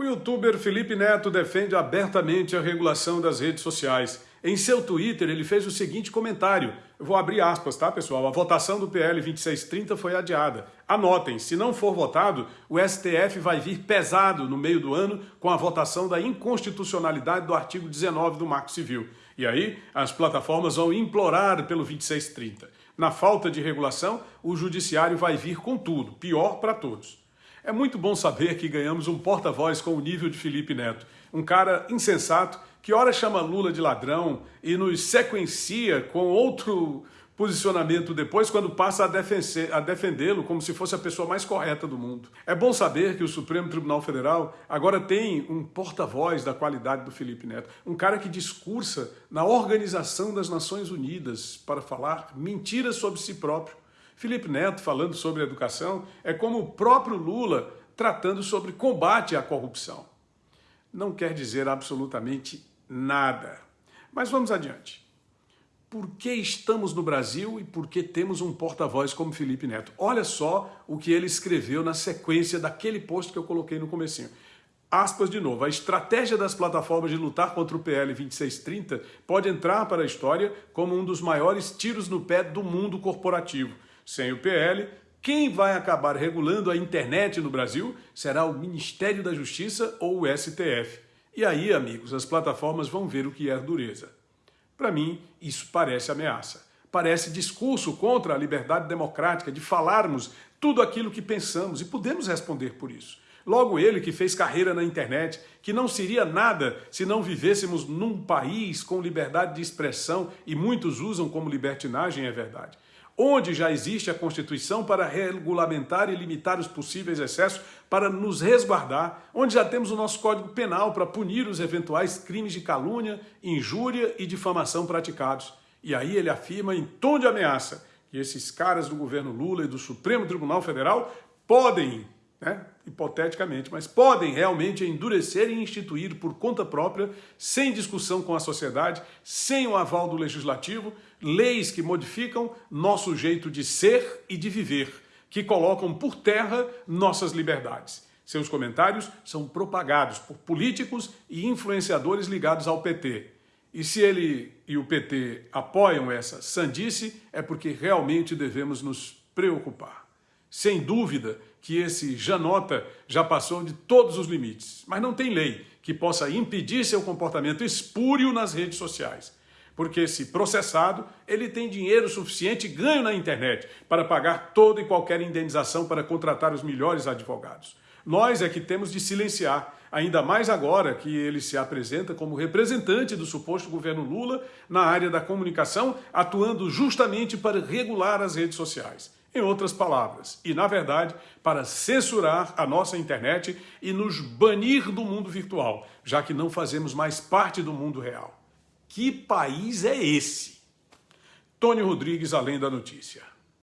O youtuber Felipe Neto defende abertamente a regulação das redes sociais. Em seu Twitter, ele fez o seguinte comentário. Eu vou abrir aspas, tá, pessoal? A votação do PL 2630 foi adiada. Anotem, se não for votado, o STF vai vir pesado no meio do ano com a votação da inconstitucionalidade do artigo 19 do Marco Civil. E aí, as plataformas vão implorar pelo 2630. Na falta de regulação, o judiciário vai vir com tudo, pior para todos. É muito bom saber que ganhamos um porta-voz com o nível de Felipe Neto, um cara insensato que ora chama Lula de ladrão e nos sequencia com outro posicionamento depois quando passa a defendê-lo como se fosse a pessoa mais correta do mundo. É bom saber que o Supremo Tribunal Federal agora tem um porta-voz da qualidade do Felipe Neto, um cara que discursa na Organização das Nações Unidas para falar mentiras sobre si próprio, Felipe Neto falando sobre educação é como o próprio Lula tratando sobre combate à corrupção. Não quer dizer absolutamente nada. Mas vamos adiante. Por que estamos no Brasil e por que temos um porta-voz como Felipe Neto? Olha só o que ele escreveu na sequência daquele post que eu coloquei no comecinho. Aspas de novo, a estratégia das plataformas de lutar contra o PL 2630 pode entrar para a história como um dos maiores tiros no pé do mundo corporativo. Sem o PL, quem vai acabar regulando a internet no Brasil será o Ministério da Justiça ou o STF. E aí, amigos, as plataformas vão ver o que é dureza. Para mim, isso parece ameaça. Parece discurso contra a liberdade democrática de falarmos tudo aquilo que pensamos e podemos responder por isso. Logo ele que fez carreira na internet, que não seria nada se não vivêssemos num país com liberdade de expressão e muitos usam como libertinagem, é verdade onde já existe a Constituição para regulamentar e limitar os possíveis excessos, para nos resguardar, onde já temos o nosso Código Penal para punir os eventuais crimes de calúnia, injúria e difamação praticados. E aí ele afirma em tom de ameaça que esses caras do governo Lula e do Supremo Tribunal Federal podem né, hipoteticamente, mas podem realmente endurecer e instituir por conta própria, sem discussão com a sociedade, sem o aval do legislativo, leis que modificam nosso jeito de ser e de viver, que colocam por terra nossas liberdades. Seus comentários são propagados por políticos e influenciadores ligados ao PT. E se ele e o PT apoiam essa sandice, é porque realmente devemos nos preocupar. Sem dúvida que esse Janota já passou de todos os limites, mas não tem lei que possa impedir seu comportamento espúrio nas redes sociais. Porque se processado, ele tem dinheiro suficiente ganho na internet para pagar toda e qualquer indenização para contratar os melhores advogados. Nós é que temos de silenciar, ainda mais agora que ele se apresenta como representante do suposto governo Lula na área da comunicação, atuando justamente para regular as redes sociais. Em outras palavras, e na verdade, para censurar a nossa internet e nos banir do mundo virtual, já que não fazemos mais parte do mundo real. Que país é esse? Tony Rodrigues, Além da Notícia.